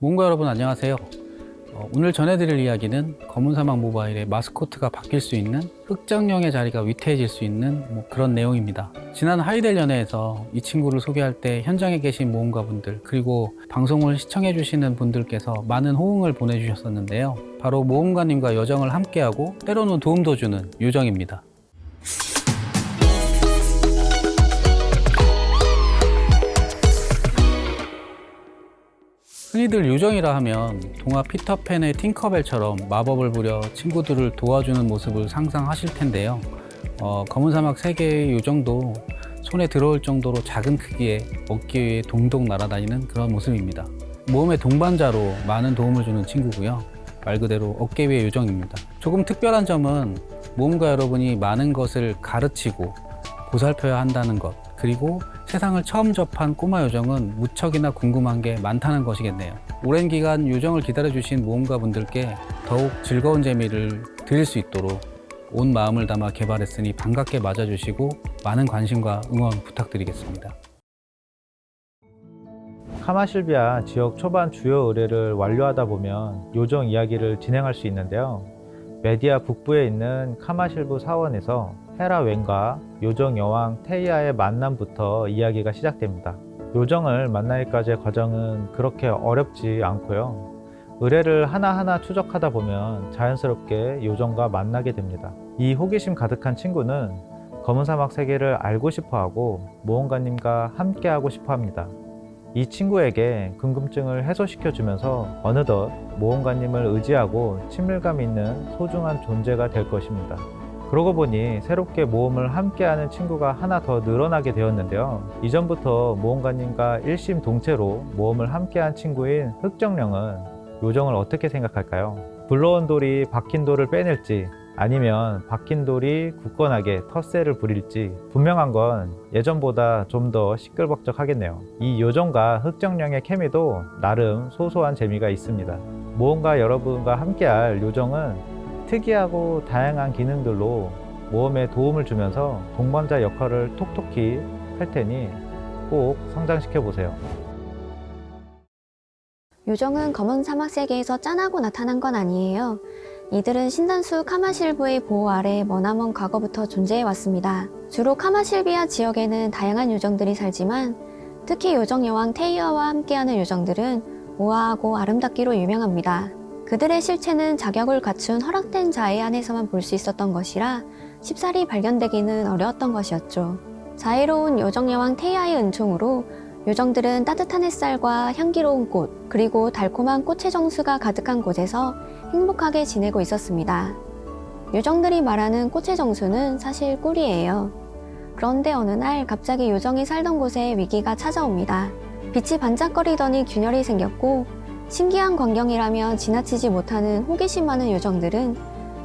모험가 여러분 안녕하세요. 어, 오늘 전해드릴 이야기는 검은 사막 모바일의 마스코트가 바뀔 수 있는 흑정령의 자리가 위태해질 수 있는 뭐 그런 내용입니다. 지난 하이델 연회에서 이 친구를 소개할 때 현장에 계신 모험가 분들 그리고 방송을 시청해 주시는 분들께서 많은 호응을 보내주셨었는데요. 바로 모험가님과 여정을 함께하고 때로는 도움도 주는 요정입니다 흔히들 요정이라 하면 동화 피터팬의 팅커벨처럼 마법을 부려 친구들을 도와주는 모습을 상상하실 텐데요. 어, 검은 사막 세계의 요정도 손에 들어올 정도로 작은 크기의 어깨 위에 동동 날아다니는 그런 모습입니다. 모험의 동반자로 많은 도움을 주는 친구고요. 말 그대로 어깨 위의 요정입니다. 조금 특별한 점은 모험가 여러분이 많은 것을 가르치고 보살펴야 한다는 것 그리고 세상을 처음 접한 꼬마 요정은 무척이나 궁금한 게 많다는 것이겠네요. 오랜 기간 요정을 기다려주신 모험가 분들께 더욱 즐거운 재미를 드릴 수 있도록 온 마음을 담아 개발했으니 반갑게 맞아주시고 많은 관심과 응원 부탁드리겠습니다. 카마실비아 지역 초반 주요 의뢰를 완료하다 보면 요정 이야기를 진행할 수 있는데요. 메디아 북부에 있는 카마실부 사원에서 헤라 웬과 요정 여왕 테이아의 만남부터 이야기가 시작됩니다. 요정을 만나기까지의 과정은 그렇게 어렵지 않고요. 의뢰를 하나하나 추적하다 보면 자연스럽게 요정과 만나게 됩니다. 이 호기심 가득한 친구는 검은 사막 세계를 알고 싶어하고 모험가님과 함께하고 싶어합니다. 이 친구에게 궁금증을 해소시켜 주면서 어느덧 모험가님을 의지하고 친밀감 있는 소중한 존재가 될 것입니다. 그러고 보니 새롭게 모험을 함께하는 친구가 하나 더 늘어나게 되었는데요. 이전부터 모험가님과 일심 동체로 모험을 함께한 친구인 흑정령은 요정을 어떻게 생각할까요? 불러온 돌이 박힌 돌을 빼낼지 아니면 박힌 돌이 굳건하게 텃세를 부릴지 분명한 건 예전보다 좀 더 시끌벅적하겠네요. 이 요정과 흑정령의 케미도 나름 소소한 재미가 있습니다. 모험가 여러분과 함께할 요정은 특이하고 다양한 기능들로 모험에 도움을 주면서 동반자 역할을 톡톡히 할 테니 꼭 성장시켜 보세요. 요정은 검은 사막 세계에서 짠하고 나타난 건 아니에요. 이들은 신단수 카마실브의 보호 아래 머나먼 과거부터 존재해 왔습니다. 주로 카마실비아 지역에는 다양한 요정들이 살지만 특히 요정 여왕 테이어와 함께하는 요정들은 우아하고 아름답기로 유명합니다. 그들의 실체는 자격을 갖춘 허락된 자에 한해서만 볼 수 있었던 것이라 쉽사리 발견되기는 어려웠던 것이었죠. 자애로운 요정 여왕 테이아의 은총으로 요정들은 따뜻한 햇살과 향기로운 꽃, 그리고 달콤한 꽃의 정수가 가득한 곳에서 행복하게 지내고 있었습니다. 요정들이 말하는 꽃의 정수는 사실 꿀이에요. 그런데 어느 날 갑자기 요정이 살던 곳에 위기가 찾아옵니다. 빛이 반짝거리더니 균열이 생겼고 신기한 광경이라며 지나치지 못하는 호기심 많은 요정들은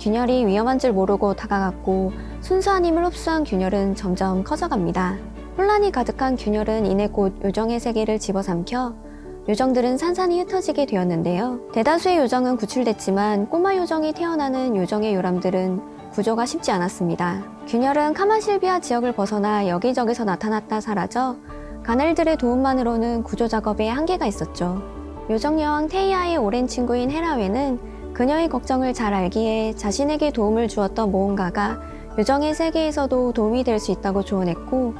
균열이 위험한 줄 모르고 다가갔고 순수한 힘을 흡수한 균열은 점점 커져갑니다. 혼란이 가득한 균열은 이내 곧 요정의 세계를 집어삼켜 요정들은 산산이 흩어지게 되었는데요. 대다수의 요정은 구출됐지만 꼬마 요정이 태어나는 요정의 요람들은 구조가 쉽지 않았습니다. 균열은 카마실비아 지역을 벗어나 여기저기서 나타났다 사라져 가넬들의 도움만으로는 구조 작업에 한계가 있었죠. 요정 여왕 테이아의 오랜 친구인 헤라웨는 그녀의 걱정을 잘 알기에 자신에게 도움을 주었던 모험가가 요정의 세계에서도 도움이 될 수 있다고 조언했고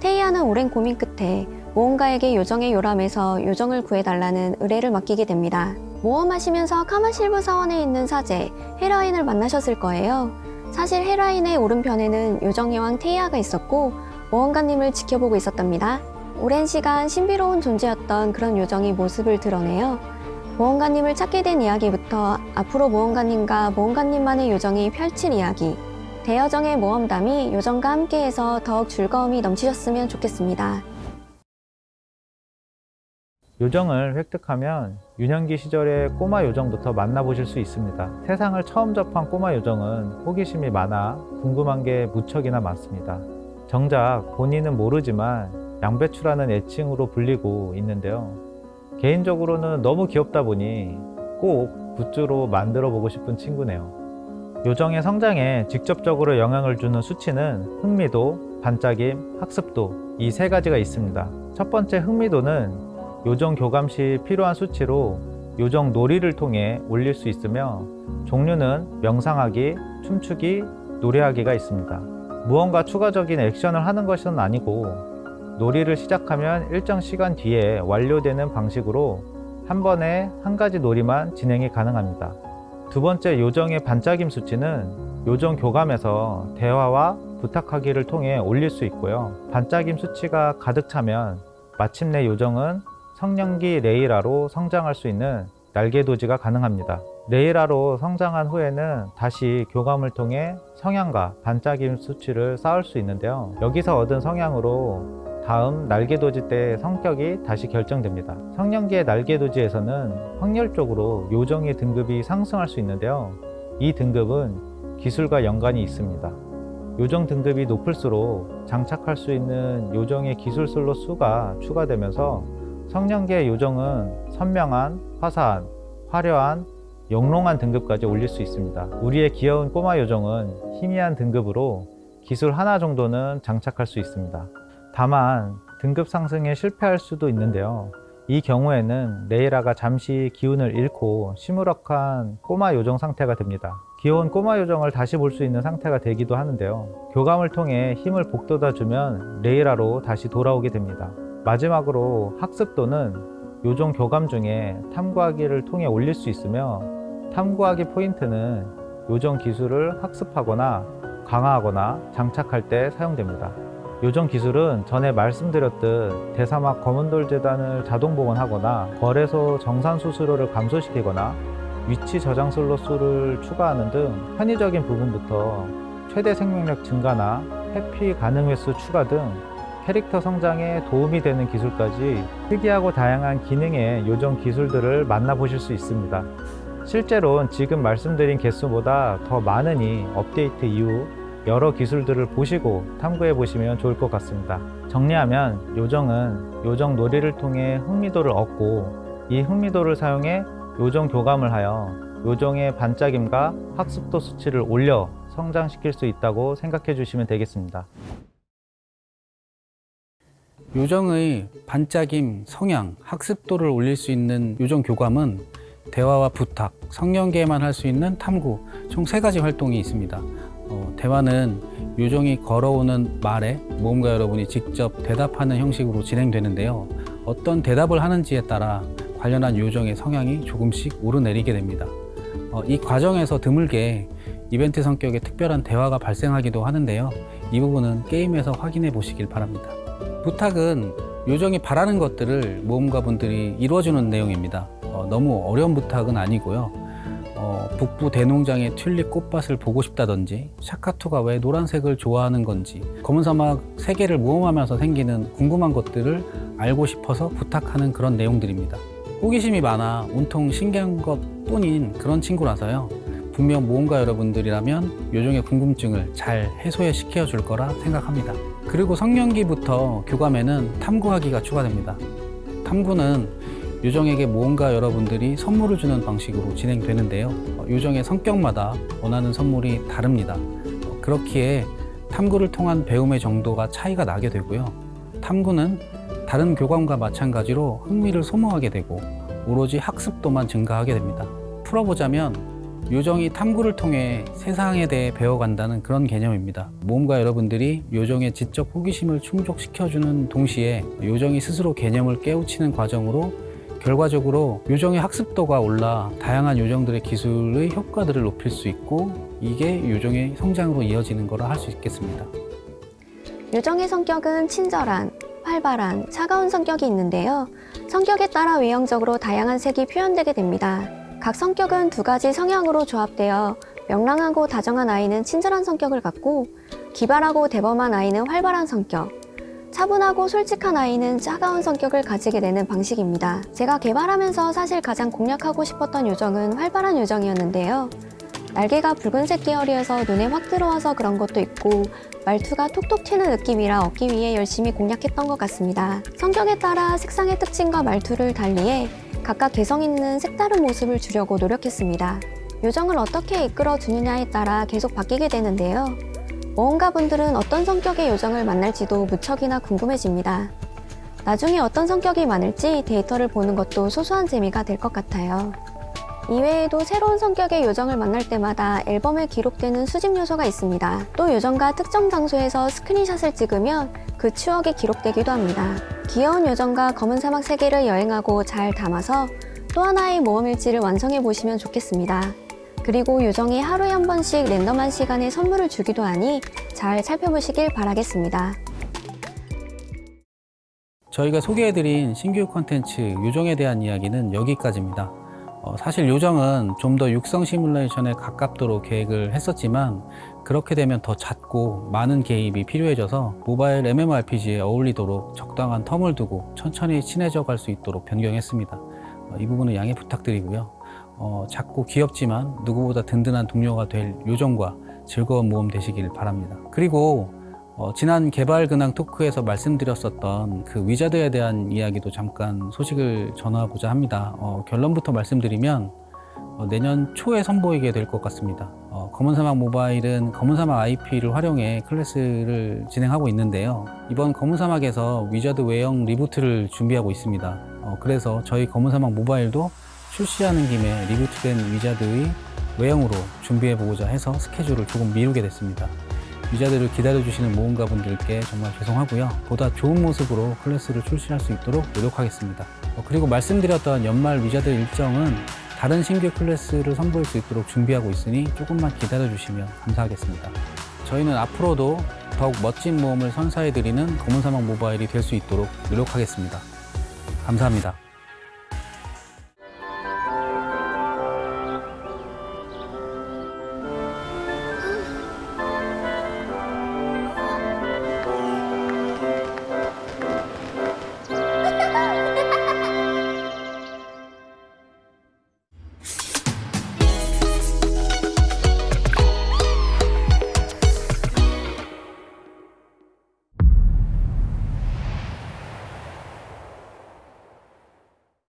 테이아는 오랜 고민 끝에 모험가에게 요정의 요람에서 요정을 구해달라는 의뢰를 맡기게 됩니다. 모험하시면서 카마실브 사원에 있는 사제 헤라인을 만나셨을 거예요. 사실 헤라인의 오른편에는 요정 여왕 테이아가 있었고 모험가님을 지켜보고 있었답니다. 오랜 시간 신비로운 존재였던 그런 요정이 모습을 드러내요. 모험가님을 찾게 된 이야기부터 앞으로 모험가님과 모험가님만의 요정이 펼칠 이야기 대여정의 모험담이 요정과 함께해서 더욱 즐거움이 넘치셨으면 좋겠습니다. 요정을 획득하면 유년기 시절의 꼬마 요정부터 만나보실 수 있습니다. 세상을 처음 접한 꼬마 요정은 호기심이 많아 궁금한 게 무척이나 많습니다. 정작 본인은 모르지만 양배추라는 애칭으로 불리고 있는데요. 개인적으로는 너무 귀엽다 보니 꼭 굿즈로 만들어 보고 싶은 친구네요. 요정의 성장에 직접적으로 영향을 주는 수치는 흥미도, 반짝임, 학습도 이 세 가지가 있습니다. 첫 번째 흥미도는 요정 교감 시 필요한 수치로 요정 놀이를 통해 올릴 수 있으며 종류는 명상하기, 춤추기, 노래하기가 있습니다. 무언가 추가적인 액션을 하는 것은 아니고 놀이를 시작하면 일정 시간 뒤에 완료되는 방식으로 한 번에 한 가지 놀이만 진행이 가능합니다. 두 번째 요정의 반짝임 수치는 요정 교감에서 대화와 부탁하기를 통해 올릴 수 있고요. 반짝임 수치가 가득 차면 마침내 요정은 성령기 레이라로 성장할 수 있는 날개돋이가 가능합니다. 레이라로 성장한 후에는 다시 교감을 통해 성향과 반짝임 수치를 쌓을 수 있는데요. 여기서 얻은 성향으로 다음 날개돋이 때 성격이 다시 결정됩니다. 성년기의 날개돋이에서는 확률적으로 요정의 등급이 상승할 수 있는데요. 이 등급은 기술과 연관이 있습니다. 요정 등급이 높을수록 장착할 수 있는 요정의 기술 슬롯 수가 추가되면서 성년기의 요정은 선명한, 화사한, 화려한, 영롱한 등급까지 올릴 수 있습니다. 우리의 귀여운 꼬마 요정은 희미한 등급으로 기술 하나 정도는 장착할 수 있습니다. 다만 등급 상승에 실패할 수도 있는데요. 이 경우에는 레이라가 잠시 기운을 잃고 시무룩한 꼬마 요정 상태가 됩니다. 귀여운 꼬마 요정을 다시 볼 수 있는 상태가 되기도 하는데요. 교감을 통해 힘을 북돋아주면 레이라로 다시 돌아오게 됩니다. 마지막으로 학습도는 요정 교감 중에 탐구하기를 통해 올릴 수 있으며 탐구하기 포인트는 요정 기술을 학습하거나 강화하거나 장착할 때 사용됩니다. 요정 기술은 전에 말씀드렸듯 대사막 검은돌 재단을 자동 복원하거나 거래소 정산 수수료를 감소시키거나 위치 저장 슬롯 수를 추가하는 등 편의적인 부분부터 최대 생명력 증가나 회피 가능 횟수 추가 등 캐릭터 성장에 도움이 되는 기술까지 특이하고 다양한 기능의 요정 기술들을 만나보실 수 있습니다. 실제로는 지금 말씀드린 개수보다 더 많으니 업데이트 이후 여러 기술들을 보시고 탐구해 보시면 좋을 것 같습니다. 정리하면 요정은 요정 놀이를 통해 흥미도를 얻고 이 흥미도를 사용해 요정 교감을 하여 요정의 반짝임과 학습도 수치를 올려 성장시킬 수 있다고 생각해 주시면 되겠습니다. 요정의 반짝임, 성향, 학습도를 올릴 수 있는 요정 교감은 대화와 부탁, 성년기에만 할 수 있는 탐구 총 세 가지 활동이 있습니다. 어, 대화는 요정이 걸어오는 말에 모험가 여러분이 직접 대답하는 형식으로 진행되는데요. 어떤 대답을 하는지에 따라 관련한 요정의 성향이 조금씩 오르내리게 됩니다. 어, 이 과정에서 드물게 이벤트 성격의 특별한 대화가 발생하기도 하는데요. 이 부분은 게임에서 확인해 보시길 바랍니다. 부탁은 요정이 바라는 것들을 모험가 분들이 이루어주는 내용입니다. 어, 너무 어려운 부탁은 아니고요. 어, 북부 대농장의 튤립 꽃밭을 보고 싶다든지 샤카투가 왜 노란색을 좋아하는 건지 검은 사막 세계를 모험하면서 생기는 궁금한 것들을 알고 싶어서 부탁하는 그런 내용들입니다. 호기심이 많아 온통 신기한 것 뿐인 그런 친구라서요. 분명 모험가 여러분들이라면 요정의 궁금증을 잘 해소해 시켜 줄 거라 생각합니다. 그리고 성년기부터 교감에는 탐구하기가 추가됩니다. 탐구는 요정에게 모험가 여러분들이 선물을 주는 방식으로 진행되는데요. 어, 요정의 성격마다 원하는 선물이 다릅니다. 어, 그렇기에 탐구를 통한 배움의 정도가 차이가 나게 되고요. 탐구는 다른 교감과 마찬가지로 흥미를 소모하게 되고 오로지 학습도만 증가하게 됩니다. 풀어보자면 요정이 탐구를 통해 세상에 대해 배워간다는 그런 개념입니다. 모험가 여러분들이 요정의 지적 호기심을 충족시켜주는 동시에 요정이 스스로 개념을 깨우치는 과정으로 결과적으로 요정의 학습도가 올라 다양한 요정들의 기술의 효과들을 높일 수 있고 이게 요정의 성장으로 이어지는 거라 할 수 있겠습니다. 요정의 성격은 친절한, 활발한, 차가운 성격이 있는데요. 성격에 따라 외형적으로 다양한 색이 표현되게 됩니다. 각 성격은 두 가지 성향으로 조합되어 명랑하고 다정한 아이는 친절한 성격을 갖고 기발하고 대범한 아이는 활발한 성격, 차분하고 솔직한 아이는 차가운 성격을 가지게 되는 방식입니다. 제가 개발하면서 사실 가장 공략하고 싶었던 요정은 활발한 요정이었는데요. 날개가 붉은색 계열이어서 눈에 확 들어와서 그런 것도 있고 말투가 톡톡 튀는 느낌이라 얻기 위해 열심히 공략했던 것 같습니다. 성격에 따라 색상의 특징과 말투를 달리해 각각 개성 있는 색다른 모습을 주려고 노력했습니다. 요정을 어떻게 이끌어 주느냐에 따라 계속 바뀌게 되는데요. 모험가 분들은 어떤 성격의 요정을 만날지도 무척이나 궁금해집니다. 나중에 어떤 성격이 많을지 데이터를 보는 것도 소소한 재미가 될 것 같아요. 이외에도 새로운 성격의 요정을 만날 때마다 앨범에 기록되는 수집 요소가 있습니다. 또 요정과 특정 장소에서 스크린샷을 찍으면 그 추억이 기록되기도 합니다. 귀여운 요정과 검은 사막 세계를 여행하고 잘 담아서 또 하나의 모험일지를 완성해 보시면 좋겠습니다. 그리고 요정이 하루에 한 번씩 랜덤한 시간에 선물을 주기도 하니 잘 살펴보시길 바라겠습니다. 저희가 소개해드린 신규 콘텐츠 요정에 대한 이야기는 여기까지입니다. 어, 사실 요정은 좀 더 육성 시뮬레이션에 가깝도록 계획을 했었지만 그렇게 되면 더 잦고 많은 개입이 필요해져서 모바일 MMORPG에 어울리도록 적당한 텀을 두고 천천히 친해져 갈 수 있도록 변경했습니다. 어, 이 부분은 양해 부탁드리고요. 어, 작고 귀엽지만 누구보다 든든한 동료가 될 요정과 즐거운 모험 되시길 바랍니다. 그리고 어, 지난 개발 근황 토크에서 말씀드렸었던 그 위자드에 대한 이야기도 잠깐 소식을 전하고자 합니다. 어, 결론부터 말씀드리면 어, 내년 초에 선보이게 될 것 같습니다. 어, 검은사막 모바일은 검은사막 IP를 활용해 클래스를 진행하고 있는데요. 이번 검은사막에서 위자드 외형 reboot를 준비하고 있습니다. 어, 그래서 저희 검은사막 모바일도 출시하는 김에 reboot된 위자드의 외형으로 준비해보고자 해서 스케줄을 조금 미루게 됐습니다. 위자드를 기다려주시는 모험가 분들께 정말 죄송하고요. 보다 좋은 모습으로 클래스를 출시할 수 있도록 노력하겠습니다. 어, 그리고 말씀드렸던 연말 위자드 일정은 다른 신규 클래스를 선보일 수 있도록 준비하고 있으니 조금만 기다려주시면 감사하겠습니다. 저희는 앞으로도 더욱 멋진 모험을 선사해드리는 검은사막 모바일이 될 수 있도록 노력하겠습니다. 감사합니다.